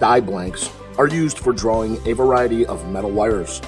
die blanks are used for drawing a variety of metal wires.